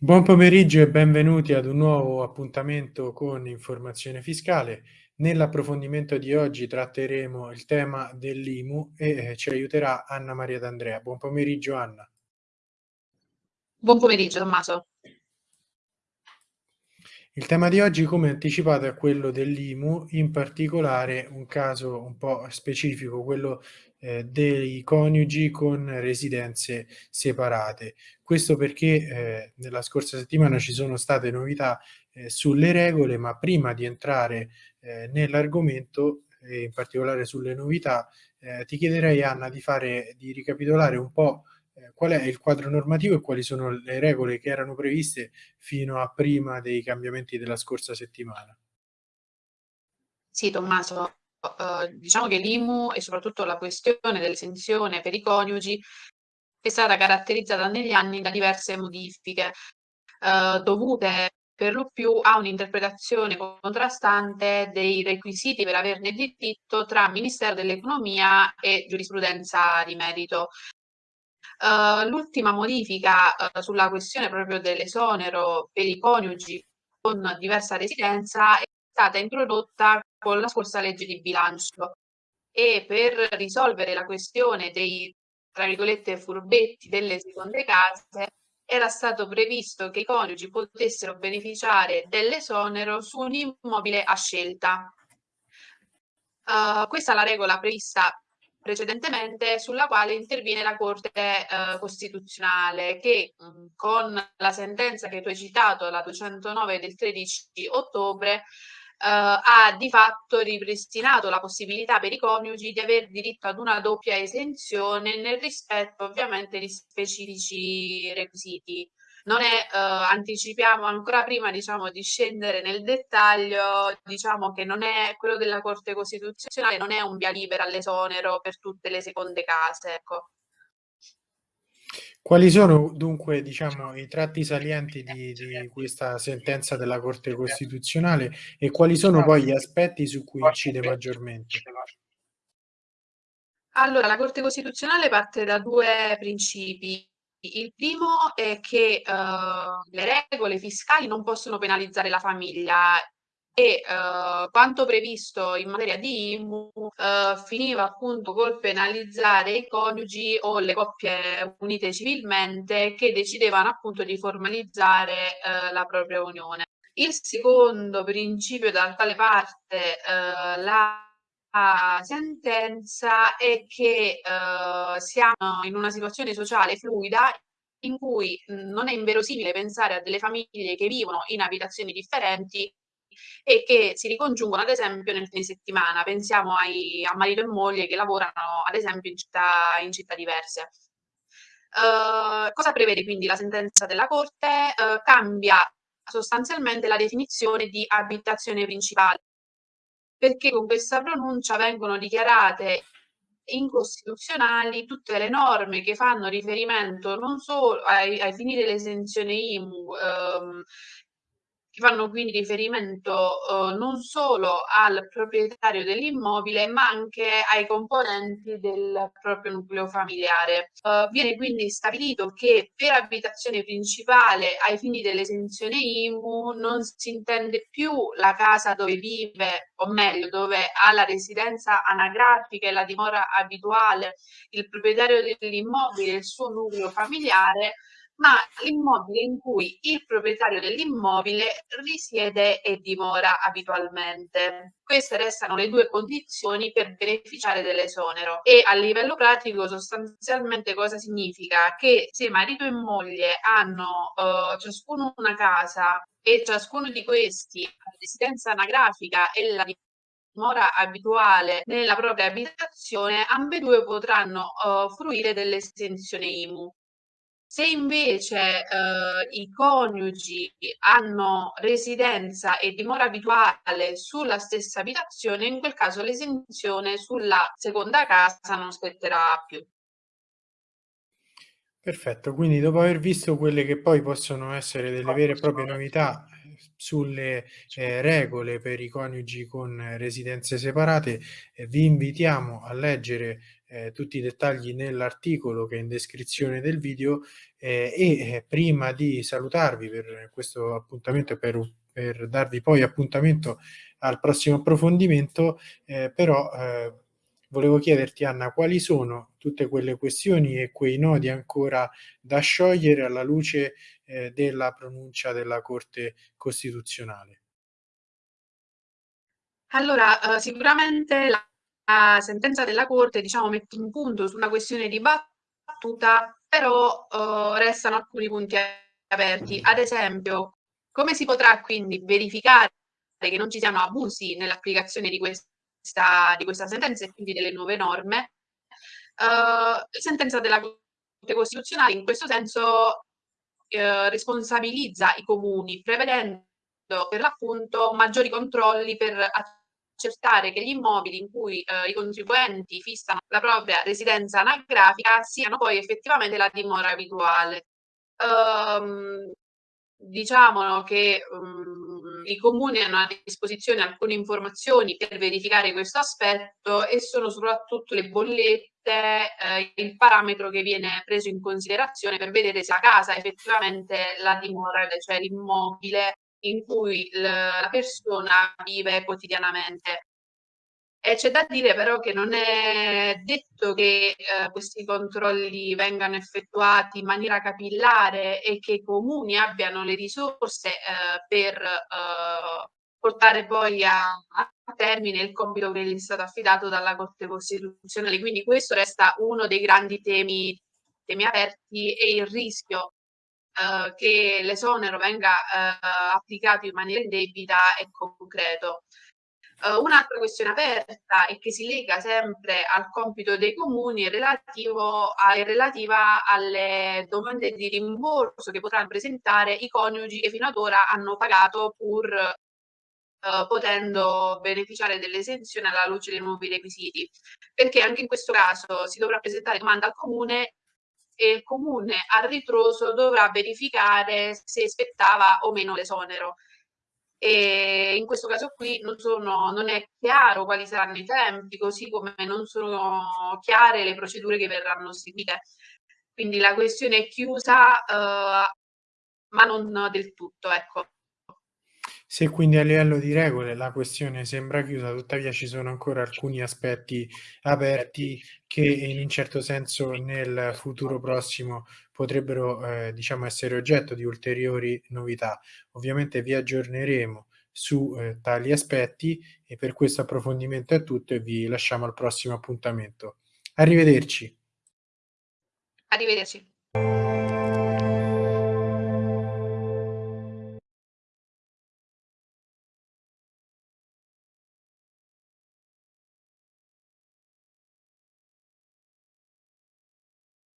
Buon pomeriggio e benvenuti ad un nuovo appuntamento con Informazione Fiscale. Nell'approfondimento di oggi tratteremo il tema dell'IMU e eh, ci aiuterà Anna Maria D'Andrea. Buon pomeriggio Anna. Buon pomeriggio Tommaso. Il tema di oggi, come anticipato, è quello dell'IMU, in particolare un caso un po' specifico, quello eh, dei coniugi con residenze separate. Questo perché eh, nella scorsa settimana ci sono state novità eh, sulle regole, ma prima di entrare eh, nell'argomento, e in particolare sulle novità, eh, ti chiederei Anna di, fare, di ricapitolare un po' Eh, qual è il quadro normativo e quali sono le regole che erano previste fino a prima dei cambiamenti della scorsa settimana. Sì, Tommaso, uh, diciamo che l'IMU e soprattutto la questione dell'esenzione per i coniugi è stata caratterizzata negli anni da diverse modifiche uh, dovute per lo più a un'interpretazione contrastante dei requisiti per averne diritto tra Ministero dell'Economia e giurisprudenza di merito. Uh, l'ultima modifica uh, sulla questione proprio dell'esonero per i coniugi con diversa residenza stata introdotta con la scorsa legge di bilancio e per risolvere la questione dei tra virgolette furbetti delle seconde case era stato previsto che i coniugi potessero beneficiare dell'esonero su un immobile a scelta. Uh, questa è la regola prevista precedentemente sulla quale interviene la Corte eh, Costituzionale che mh, mm, con la sentenza che tu hai citato, la 209 del 13 ottobre, ha di fatto ripristinato la possibilità per i coniugi di avere diritto ad una doppia esenzione nel rispetto ovviamente di specifici requisiti non è, eh, anticipiamo ancora prima diciamo, di scendere nel dettaglio, diciamo che non è quello della Corte Costituzionale, non è un via libera all'esonero per tutte le seconde case. Ecco. Quali sono dunque diciamo, i tratti salienti di, di, questa sentenza della Corte Costituzionale e quali sono poi gli aspetti su cui incide maggiormente? Allora, la Corte Costituzionale parte da due principi. Il primo è che uh, le regole fiscali non possono penalizzare la famiglia e uh, quanto previsto in materia di IMU uh, finiva appunto col penalizzare i coniugi o le coppie unite civilmente che decidevano appunto di formalizzare la propria unione. Il secondo principio dal quale parte la sentenza è che siamo in una situazione sociale fluida in cui non è inverosimile pensare a delle famiglie che vivono in abitazioni differenti e che si ricongiungono ad esempio nel fine settimana. Pensiamo ai, a marito e moglie che lavorano ad esempio in città, in città diverse. Uh, cosa prevede quindi la sentenza della Corte? Uh, cambia sostanzialmente la definizione di abitazione principale perché con questa pronuncia vengono dichiarate incostituzionali tutte le norme che fanno riferimento non solo ai, ai fini dell'esenzione IMU, ehm, fanno quindi riferimento eh, non solo al proprietario dell'immobile, ma anche ai componenti del proprio nucleo familiare. Uh, viene quindi stabilito che per abitazione principale ai fini dell'esenzione IMU non si intende più la casa dove vive, o meglio, dove ha la residenza anagrafica e la dimora abituale il proprietario dell'immobile e il suo nucleo familiare, ma l'immobile in cui il proprietario dell'immobile risiede e dimora abitualmente. Queste restano le due condizioni per beneficiare dell'esonero e a livello pratico sostanzialmente cosa significa? Che se marito e moglie hanno uh, ciascuno una casa e ciascuno di questi ha residenza anagrafica e la dimora abituale nella propria abitazione, ambedue potranno uh, fruire dell'estensione IMU. Se invece eh, i coniugi hanno residenza e dimora abituale sulla stessa abitazione, in quel caso l'esenzione sulla seconda casa non spetterà più. Perfetto, quindi dopo aver visto quelle che poi possono essere delle vere e proprie novità sulle eh, regole per i coniugi con residenze separate, eh, vi invitiamo a leggere ehm, tutti i dettagli nell'articolo che è in descrizione del video, ehm, e, eh, prima di salutarvi per questo appuntamento e per per darvi poi appuntamento al prossimo approfondimento, ehm, però, ehm, volevo chiederti Anna, quali sono tutte quelle questioni e quei nodi ancora da sciogliere alla luce, ehm, della pronuncia della Corte Costituzionale? Allora, uhm, sicuramente la la sentenza della Corte, diciamo, mette un punto su una questione dibattuta, però, uhm, restano alcuni punti aperti. Ad esempio, come si potrà quindi verificare che non ci siano abusi nell'applicazione di questa di questa sentenza e quindi delle nuove norme? Uhm, la sentenza della Corte Costituzionale in questo senso, uhm, responsabilizza i comuni prevedendo per l'appunto maggiori controlli per accertare che gli immobili in cui, uhm, i contribuenti fissano la propria residenza anagrafica siano poi effettivamente la dimora abituale. Uhm, diciamo che, mhmm, i comuni hanno a disposizione alcune informazioni per verificare questo aspetto e sono soprattutto le bollette, ehm, il parametro che viene preso in considerazione per vedere se la casa è effettivamente la dimora, cioè l'immobile in cui la persona vive quotidianamente. E c'è da dire però che non è detto che, ehm, questi controlli vengano effettuati in maniera capillare e che i comuni abbiano le risorse, ehm, per, uhm, portare poi a a termine il compito che gli è stato affidato dalla Corte Costituzionale. Quindi questo resta uno dei grandi temi temi aperti e il rischio, uhm, che l'esonero venga, uhm, applicato in maniera indebita è concreto. Uhm, un'altra questione aperta e che si lega sempre al compito dei comuni è relativa alle domande di rimborso che potranno presentare i coniugi che fino ad ora hanno pagato pur, uhm, potendo beneficiare dell'esenzione alla luce dei nuovi requisiti. Perché anche in questo caso si dovrà presentare domanda al comune e il comune a ritroso dovrà verificare se spettava o meno l'esonero. E in questo caso qui non sono non è chiaro quali saranno i tempi, così come non sono chiare le procedure che verranno seguite. Quindi la questione è chiusa, uhm, ma non del tutto, ecco. Se quindi a livello di regole la questione sembra chiusa, tuttavia ci sono ancora alcuni aspetti aperti che in un certo senso nel futuro prossimo potrebbero, ehm, diciamo essere oggetto di ulteriori novità. Ovviamente vi aggiorneremo su, ehm, tali aspetti e per questo approfondimento è tutto e vi lasciamo al prossimo appuntamento. Arrivederci. Arrivederci.